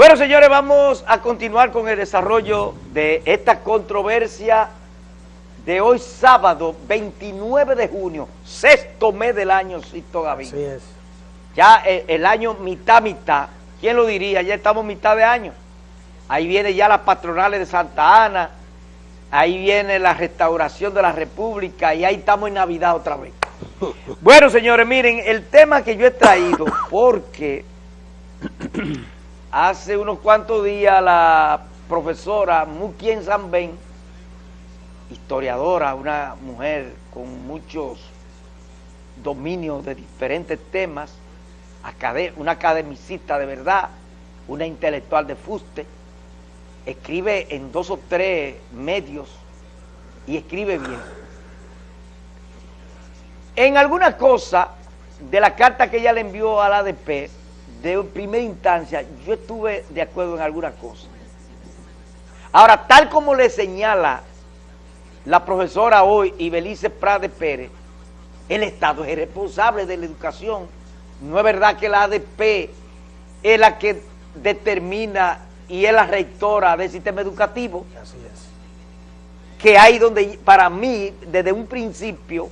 Bueno, señores, vamos a continuar con el desarrollo de esta controversia de hoy sábado, 29 de junio, sexto mes del año, Sisto Gavín. Así es. Ya el, el año mitad, mitad. ¿Quién lo diría? Ya estamos mitad de año. Ahí viene ya las patronales de Santa Ana, ahí viene la restauración de la República y ahí estamos en Navidad otra vez. Bueno, señores, miren, el tema que yo he traído, porque hace unos cuantos días la profesora Mukien Sanben, historiadora, una mujer con muchos dominios de diferentes temas, una academicista de verdad, una intelectual de fuste, escribe en dos o tres medios y escribe bien. En alguna cosa de la carta que ella le envió al ADP, de primera instancia, yo estuve de acuerdo en alguna cosa. Ahora, tal como le señala la profesora hoy, Ibelice Prade Pérez, el Estado es el responsable de la educación. No es verdad que la ADP es la que determina y es la rectora del sistema educativo, Así es. que hay donde, para mí, desde un principio,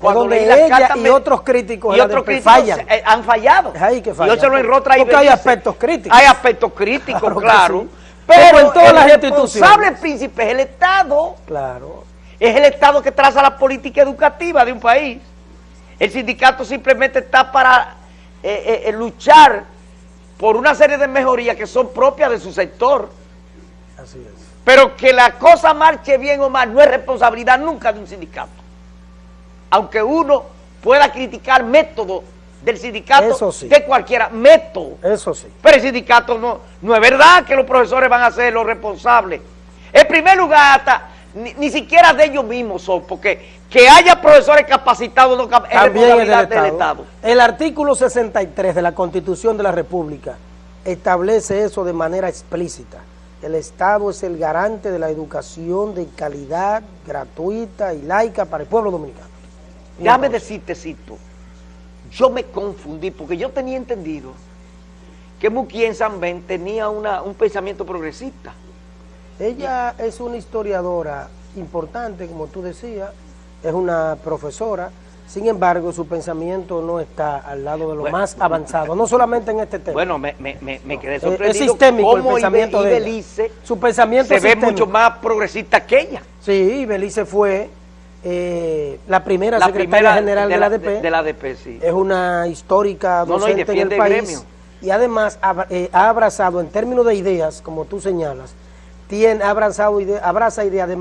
Por donde leí la ella carta y otros críticos y otros críticos fallan. eh, han fallado. Ahí que Y fallan. yo se lo enrotro ahí. Porque hay aspectos críticos. Hay aspectos críticos, Claro que claro. sí. Pero en todas el las responsable instituciones. príncipe es el Estado. Claro. Es el Estado que traza la política educativa de un país. El sindicato simplemente está para eh, eh, eh, luchar por una serie de mejorías que son propias de su sector. Así es. Pero que la cosa marche bien o mal no es responsabilidad nunca de un sindicato. Aunque uno pueda criticar métodos del sindicato sí. de cualquiera, método. Eso sí. Pero el sindicato no, no es verdad que los profesores van a ser los responsables. En primer lugar, hasta ni, ni siquiera de ellos mismos son, porque que haya profesores capacitados no cap- es También es responsabilidad del Estado. El artículo 63 de la Constitución de la República establece eso de manera explícita. El Estado es el garante de la educación de calidad, gratuita y laica para el pueblo dominicano. Déjame decirte, Cito, yo me confundí porque yo tenía entendido que Muquien Sanben tenía una, un pensamiento progresista. Ella es una historiadora importante, como tú decías, es una profesora, sin embargo su pensamiento no está al lado de lo Bueno. más avanzado, no solamente en este tema. Bueno, me, me- me- me quedé es, sorprendido es sistémico el pensamiento Ibe- de. Ibelice Su pensamiento se es ve mucho más progresista que ella. Sí, Belice fue eh, la primera La secretaria primera general de, la ADP. de- de la ADP, sí. Es una histórica No, no, docente en el país. gremio. Y además ha, eh, ha abrazado, en términos de ideas, como tú señalas, tiene, ha abrazado ide- abraza ideas de,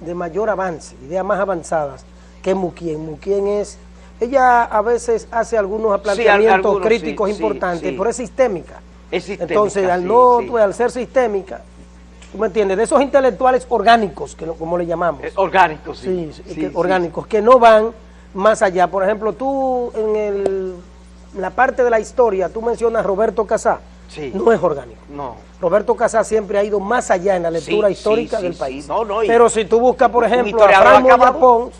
de- mayor avance, ideas más avanzadas que Muquien. Muquien es, ella a veces hace algunos planteamientos algunos, críticos sí, importantes, pero es sistémica. Es sistémica, Entonces, al, no, pues, al ser sistémica, ¿tú me entiendes? De esos intelectuales orgánicos, que lo- como le llamamos. Es orgánico, sí. Sí, sí, Sí, que- sí. orgánicos, que no van más allá. Por ejemplo, tú en, el- la parte de la historia, tú mencionas Roberto Casá. Sí. No es orgánico. No. Roberto Casá siempre ha ido más allá en la lectura histórica del país. sí. No, no, Pero si tú buscas, por ejemplo, a historiador Fran Moya acabado. Pons,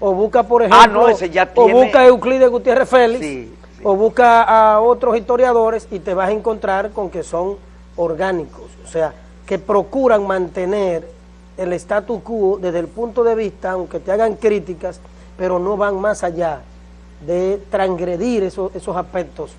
o busca, por Ah, ejemplo, no, ese ya o busca a Euclides Gutiérrez Félix, o busca a otros historiadores y te vas a encontrar con que son orgánicos, o sea, que procuran mantener el status quo desde el punto de vista, aunque te hagan críticas, pero no van más allá de transgredir esos, esos aspectos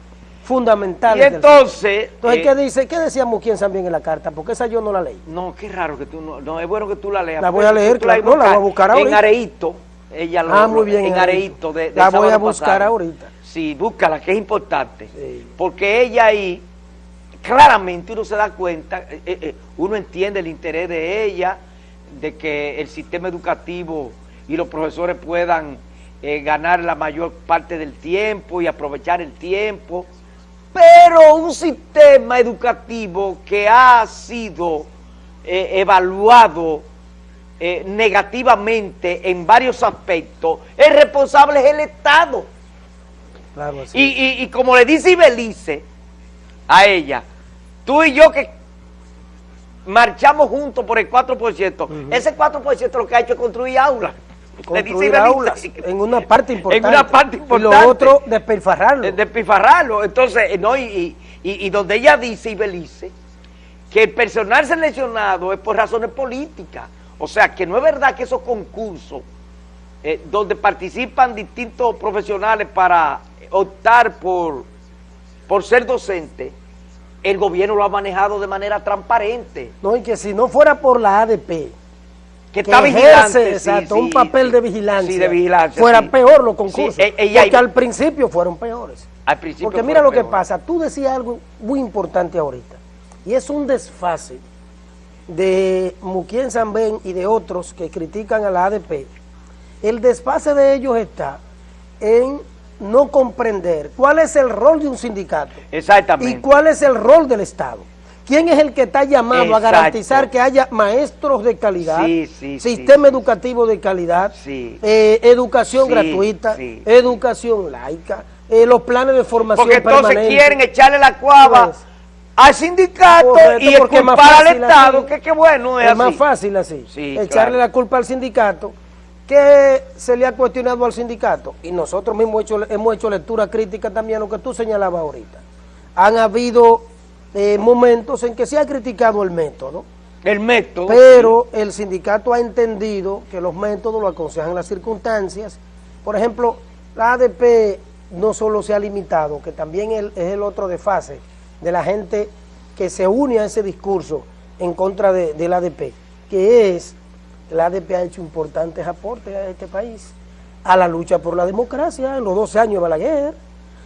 Y fundamentales. del entonces... entonces, eh, ¿qué dice? ¿Qué decía Muquien también en la carta? Porque esa yo no la leí. No, qué raro que tú no... No, es bueno que tú la leas. La voy a Pero leer, claro, no, la voy a buscar En ahorita. Areito. Ella lo, Ah, muy bien, En en Areito. De, de La voy a buscar pasado. ahorita. Sí, búscala, que es importante. Sí. Porque ella ahí, claramente uno se da cuenta, eh, eh, uno entiende el interés de ella, de que el sistema educativo y los profesores puedan eh, ganar la mayor parte del tiempo y aprovechar el tiempo, pero un sistema educativo que ha sido eh, evaluado eh, negativamente en varios aspectos, el responsable es el Estado. Claro. Y, y- y como le dice Ibelice a ella, tú y yo que marchamos juntos por el 4%, ese 4% lo que ha hecho es construir aulas. Construir aulas en una parte importante. En una parte Y importante. lo otro, despilfarrarlo. Eh, Despilfarrarlo. Entonces, eh, no, y, y- y, donde ella dice, y Belice, que el personal seleccionado es por razones políticas. O sea, que no es verdad que esos concursos eh, donde participan distintos profesionales para optar por, por ser docente, el gobierno lo ha manejado de manera transparente. No, y que si no fuera por la ADP, que, está vigilante, exacto, un papel de vigilancia, de vigilancia fuera peor los concursos, e- porque al principio fueron peores. Al principio porque mira lo que pasa, tú decías algo muy importante ahorita, y es un desfase de Muquien Zambén y de otros que critican a la ADP. El desfase de ellos está en no comprender cuál es el rol de un sindicato Exactamente. y cuál es el rol del Estado. ¿Quién es el que está llamado a garantizar que haya maestros de calidad, sistema educativo de calidad, eh, educación gratuita, educación laica, eh, los planes de formación Porque entonces quieren echarle la cuava pues, al sindicato y culpar al Estado, que, qué bueno es, es más fácil así, echarle la culpa al sindicato que se le ha cuestionado al sindicato, y nosotros mismos hemos hecho, hemos hecho lectura crítica también a lo que tú señalabas ahorita. Han habido eh, momentos en que se ha criticado el método. El método. Pero el sindicato ha entendido que los métodos lo aconsejan las circunstancias. Por ejemplo, la ADP no solo se ha limitado, que también es el otro desfase de la gente que se une a ese discurso en contra de, de la ADP, que es la ADP ha hecho importantes aportes a este país, a la lucha por la democracia, en los 12 años de Balaguer.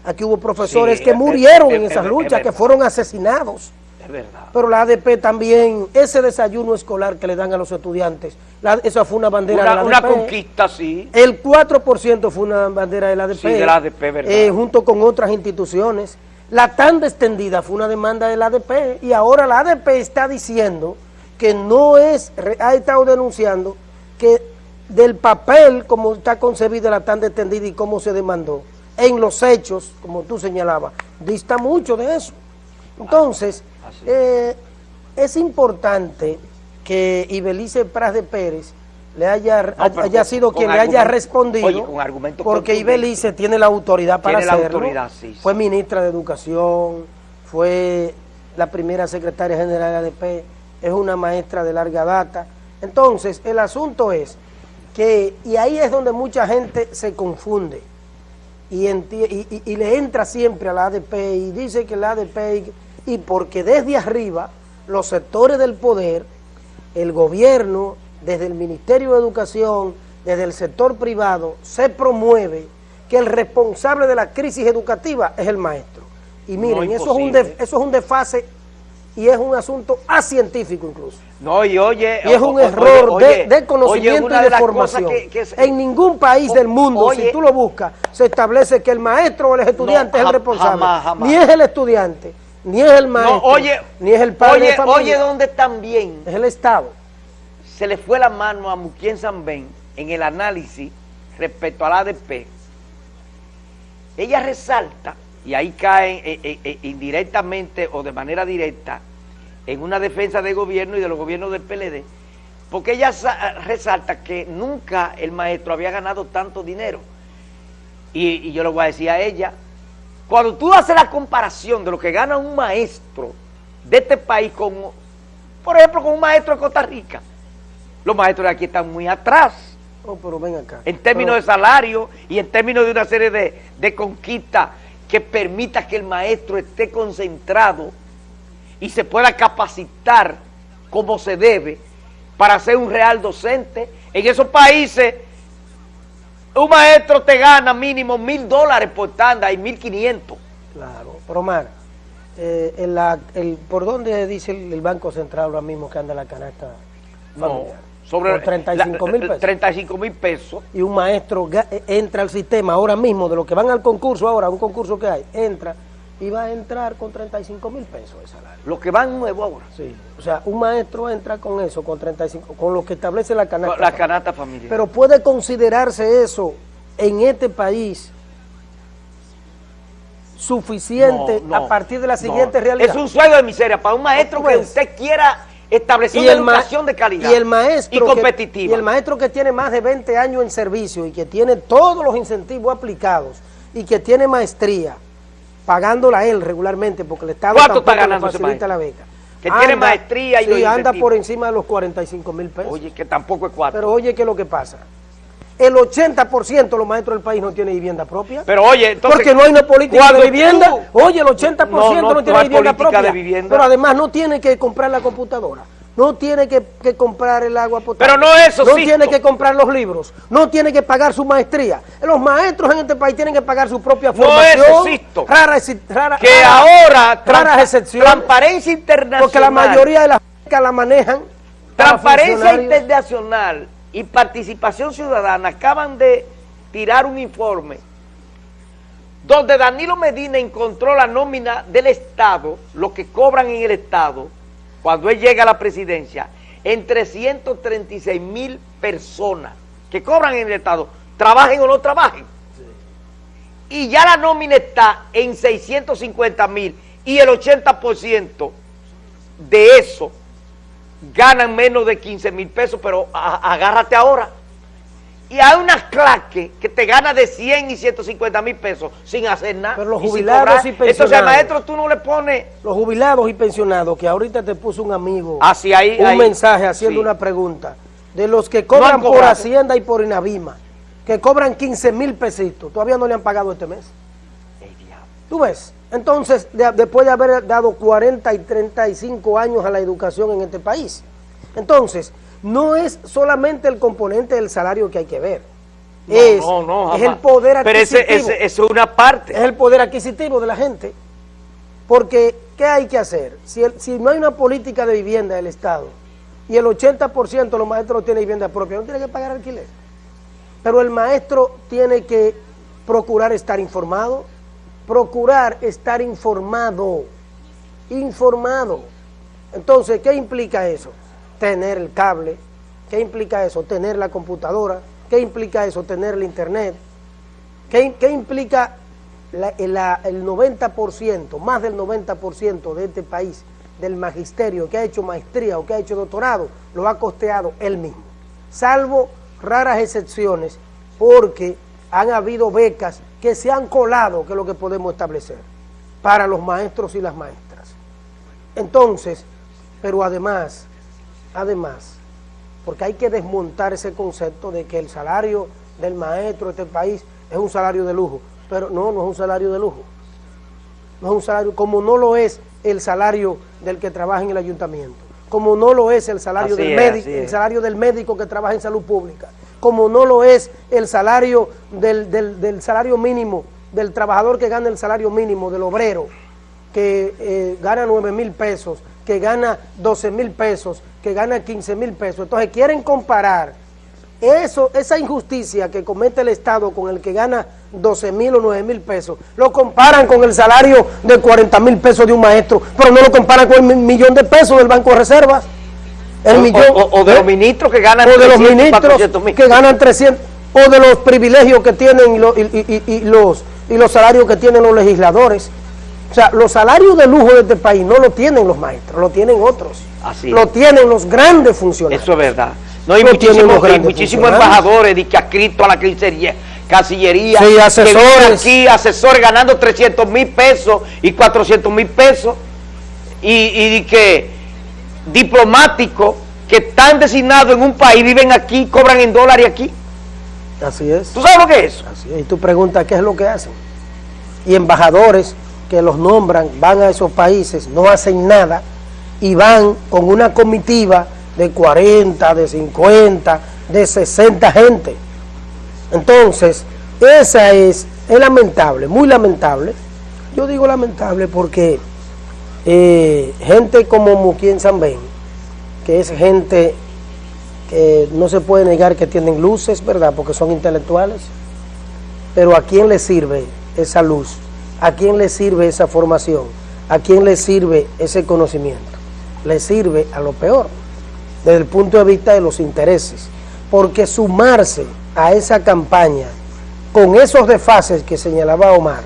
Aquí hubo profesores que murieron en esas luchas, que fueron asesinados. Es verdad. Pero la ADP también, ese desayuno escolar que le dan a los estudiantes, esa fue una bandera de la ADP. Una conquista, sí. El 4% fue una bandera de la ADP. Sí, de la ADP, verdad. Eh, junto con otras instituciones. La tanda extendida fue una demanda de la ADP y ahora la ADP está diciendo que no es, ha estado denunciando que del papel como está concebida la tan detendida y cómo se demandó, en los hechos, como tú señalabas, dista mucho de eso. Entonces, ah, eh, es importante que Ibelice Pras de Pérez le haya, haya sido quien le haya respondido, porque Ibelice tiene la autoridad para hacerlo, fue ministra de Educación, fue la primera secretaria general de ADP, es una maestra de larga data. Entonces, el asunto es que, y ahí es donde mucha gente se confunde y, y, le entra siempre a la ADP y dice que la ADP, y porque desde arriba los sectores del poder, el gobierno, desde el Ministerio de Educación, desde el sector privado, se promueve que el responsable de la crisis educativa es el maestro. Y miren, eso, es un eso es un desfase y es un asunto científico incluso. No, y oye... Y es un error de, conocimiento y de, formación. en ningún país del mundo, si tú lo buscas, se establece que el maestro o el estudiante es el responsable. Ni es el estudiante, ni es el maestro, ni es el padre de familia. Oye, donde también... Es el Estado. Se le fue la mano a Muquien Sanben en el análisis respecto al ADP. Ella resalta y ahí caen eh, eh, eh, indirectamente o de manera directa en una defensa del gobierno y de los gobiernos del PLD, porque ella resalta que nunca el maestro había ganado tanto dinero. Y, yo le voy a decir a ella, cuando tú haces la comparación de lo que gana un maestro de este país con, por ejemplo, con un maestro de Costa Rica, los maestros de aquí están muy atrás. Oh, pero ven acá. En términos de salario y en términos de una serie de, de conquistas que permita que el maestro esté concentrado y se pueda capacitar como se debe para ser un real docente. En esos países, un maestro te gana mínimo mil dólares por tanda y mil quinientos. Claro, pero eh, el, ¿por dónde dice el, Banco Central ahora mismo que anda la canasta familiar? sobre 35 mil pesos. 35 mil pesos. Y un maestro eh, entra al sistema ahora mismo, de los que van al concurso ahora, un concurso que hay, entra y va a entrar con 35 mil pesos de salario. Los que van nuevo ahora. Sí, o sea, un maestro entra con eso, con 35, con lo que establece la canasta. La canasta familiar. Pero puede considerarse eso en este país suficiente a partir de la siguiente realidad. Es un sueldo de miseria para un maestro que usted quiera establecer una educación de calidad y, el maestro y competitiva. y el maestro que tiene más de 20 años en servicio y que tiene todos los incentivos aplicados y que tiene maestría pagándola él regularmente, porque el Estado ¿Cuánto está le ganando ese facilita la beca. Que tiene maestría y sí, anda por encima de los 45 mil pesos. Oye, que tampoco es cuatro. Pero oye, ¿qué es lo que pasa? El 80% de los maestros del país no tiene vivienda propia. Pero oye, entonces... porque no hay una política de vivienda. tú- Oye, el 80% No, no, no, tiene vivienda propia. de vivienda. Pero además no tiene que comprar la computadora. No tiene que, que comprar el agua potable. Pero no eso, No Sisto. tiene que comprar los libros. No tiene que pagar su maestría. Los maestros en este país tienen que pagar su propia No formación. eso, Sisto. Rara, rara- que rara- ahora... raras excepciones. Transparencia internacional... Porque la mayoría de las becas la manejan. Transparencia. Internacional y Participación Ciudadana acaban de tirar un informe donde Danilo Medina encontró la nómina del Estado, lo que cobran en el Estado, cuando él llega a la presidencia, en 336 mil personas que cobran en el Estado, trabajen o no trabajen. Y ya la nómina está en 650 mil y el 80% de eso ganan menos de 15 mil pesos, pero agárrate ahora. Y hay unas claques que te gana de 100 y 150 mil pesos sin hacer nada. Pero los jubilados y Entonces, pensionados. maestro, tú no le pones Los jubilados y pensionados, que ahorita te puso un amigo ahí, un ahí. mensaje haciendo Sí. una pregunta, de los que cobran por. Hacienda y por Inavima, que cobran 15 mil pesitos, todavía no le han pagado este mes. ¿Tú ves? Entonces, de- después de haber dado 40 y 35 años a la educación en este país. Entonces, no es solamente el componente del salario que hay que ver. No, es, no, no, es el poder Pero adquisitivo. ese- eso es una parte. Es el poder adquisitivo de la gente. Porque, ¿qué hay que hacer? Si, el- si no hay una política de vivienda del Estado y el 80% de los maestros no tiene vivienda propia, no tiene que pagar alquiler. Pero el maestro tiene que procurar estar informado, procurar estar informado, informado. Entonces, ¿qué implica eso? Tener el cable. ¿Qué implica eso? Tener la computadora. ¿Qué implica eso? Tener el internet. ¿Qué, qué implica el 90%, más del 90% de este país, del magisterio que ha hecho maestría o que ha hecho doctorado, lo ha costeado él mismo? Salvo raras excepciones, porque han habido becas que se han colado, que es lo que podemos establecer, para los maestros y las maestras. Entonces, pero además, además, porque hay que desmontar ese concepto de que el salario del maestro de este país es un salario de lujo, pero no, no es un salario de lujo. No es un salario, como no lo es el salario del que trabaja en el ayuntamiento, como no lo es el salario, Así del, es, médico, el salario del médico que trabaja en salud pública, como no lo es el salario del, del- del salario mínimo, del trabajador que gana el salario mínimo, del obrero, que eh, gana 9 mil pesos, que gana 12 mil pesos, que gana 15 mil pesos. Entonces quieren comparar eso, esa injusticia que comete el Estado con el que gana 12 mil o 9 mil pesos, lo comparan con el salario de 40 mil pesos de un maestro, pero no lo comparan con el mi- millón de pesos del Banco de Reservas. El O- millón, o, o de ¿eh? los ministros que ganan o de los 300, ministros 400 mil. que ganan 300, o de los privilegios que tienen y- y los, y los salarios que tienen los legisladores. O sea, los salarios de lujo de este país no lo tienen los maestros, lo tienen otros. Así lo tienen los grandes funcionarios. Eso es verdad. No hay muchísimos, hay muchísimos embajadores de que adscritos a la Cancillería, Cancillería Sí, que asesores. vienen aquí, asesores ganando 300 mil pesos y 400 mil pesos, y, y que diplomáticos que están designados en un país, viven aquí, cobran en dólares aquí. Así es. ¿Tú sabes lo que es eso? Así es. Y tú preguntas qué es lo que hacen. Y embajadores que los nombran, van a esos países, no hacen nada y van con una comitiva de 40, de 50, de 60 gente. Entonces, esa es, lamentable, muy lamentable. Yo digo lamentable porque eh, gente como Muquien Zambén, que es gente que no se puede negar que tienen luces, ¿verdad? Porque son intelectuales. Pero ¿a quién le sirve esa luz? ¿A quién le sirve esa formación? ¿A quién le sirve ese conocimiento? Le sirve a lo peor, desde el punto de vista de los intereses. Porque sumarse a esa campaña con esos desfases que señalaba Omar,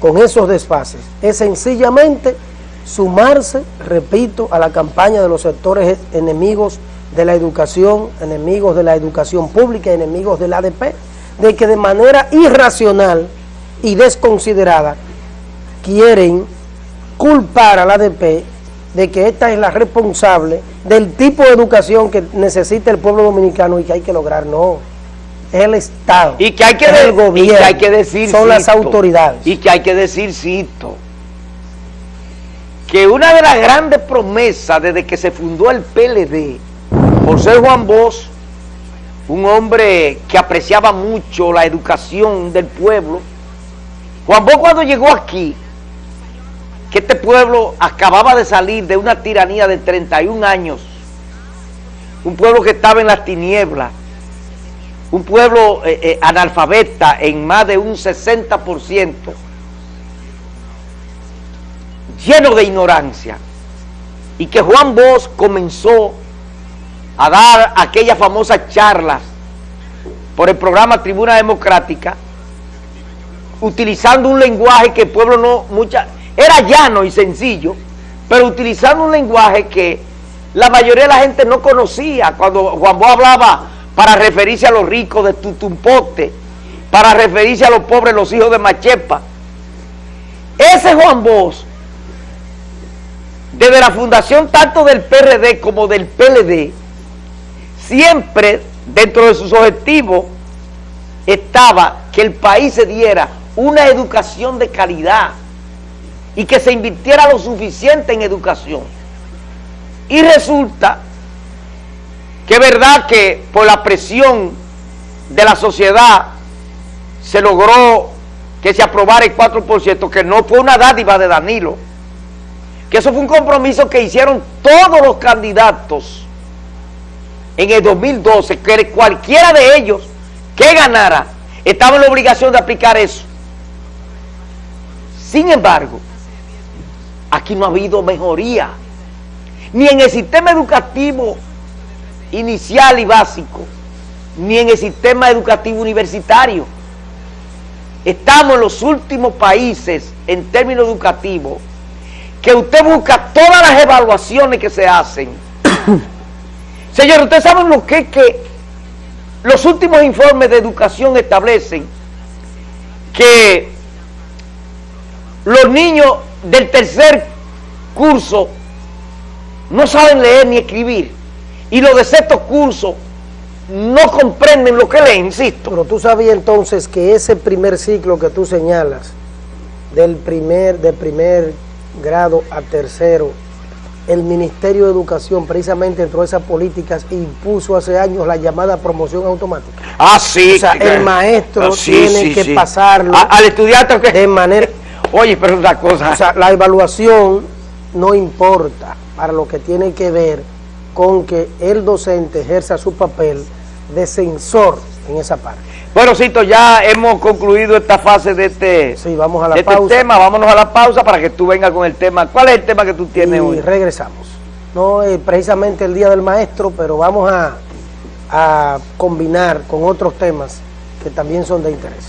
con esos desfases, es sencillamente sumarse, repito, a la campaña de los sectores enemigos de la educación, enemigos de la educación pública, enemigos del ADP, de que de manera irracional y desconsiderada quieren culpar a la ADP de que esta es la responsable del tipo de educación que necesita el pueblo dominicano y que hay que lograr. No, es el Estado, y que hay que es el y gobierno, que hay que decir, son las cito, autoridades. Y que hay que decir, cito, que una de las grandes promesas desde que se fundó el PLD, por ser Juan Bosch, un hombre que apreciaba mucho la educación del pueblo, Juan Bosch cuando llegó aquí, que este pueblo acababa de salir de una tiranía de 31 años, un pueblo que estaba en las tinieblas, un pueblo eh, eh, analfabeta en más de un 60%, lleno de ignorancia, y que Juan Bosch comenzó a dar aquellas famosas charlas por el programa Tribuna Democrática, utilizando un lenguaje que el pueblo no, mucha, era llano y sencillo, pero utilizando un lenguaje que la mayoría de la gente no conocía, cuando Juan Bosch hablaba para referirse a los ricos de Tutumpote, para referirse a los pobres, los hijos de Machepa. Ese Juan Bosch, desde la fundación tanto del PRD como del PLD, siempre dentro de sus objetivos estaba que el país se diera una educación de calidad y que se invirtiera lo suficiente en educación. Y resulta que es verdad que por la presión de la sociedad se logró que se aprobara el 4%, que no fue una dádiva de Danilo, que eso fue un compromiso que hicieron todos los candidatos en el 2012, que cualquiera de ellos que ganara estaba en la obligación de aplicar eso. Sin embargo, aquí no ha habido mejoría, ni en el sistema educativo inicial y básico, ni en el sistema educativo universitario. Estamos en los últimos países en términos educativos que usted busca todas las evaluaciones que se hacen. Señor, ustedes saben lo que es que los últimos informes de educación establecen que los niños del tercer curso no saben leer ni escribir y los de sexto curso no comprenden lo que leen, insisto. Pero tú sabías entonces que ese primer ciclo que tú señalas, del primer, de primer grado a tercero, el Ministerio de Educación precisamente entró a esas políticas e impuso hace años la llamada promoción automática. Ah, sí. O sea, el maestro Ah, sí, tiene sí, que sí. pasarlo A- al estudiante que... de manera... Oye, pero una cosa... O sea, la evaluación no importa para lo que tiene que ver con que el docente ejerza su papel de censor en esa parte. Bueno, Cito, ya hemos concluido esta fase de este, Sí, vamos a la de este pausa. tema. Vámonos a la pausa para que tú vengas con el tema. ¿Cuál es el tema que tú tienes y hoy? regresamos. No es precisamente el Día del Maestro, pero vamos a, a combinar con otros temas que también son de interés.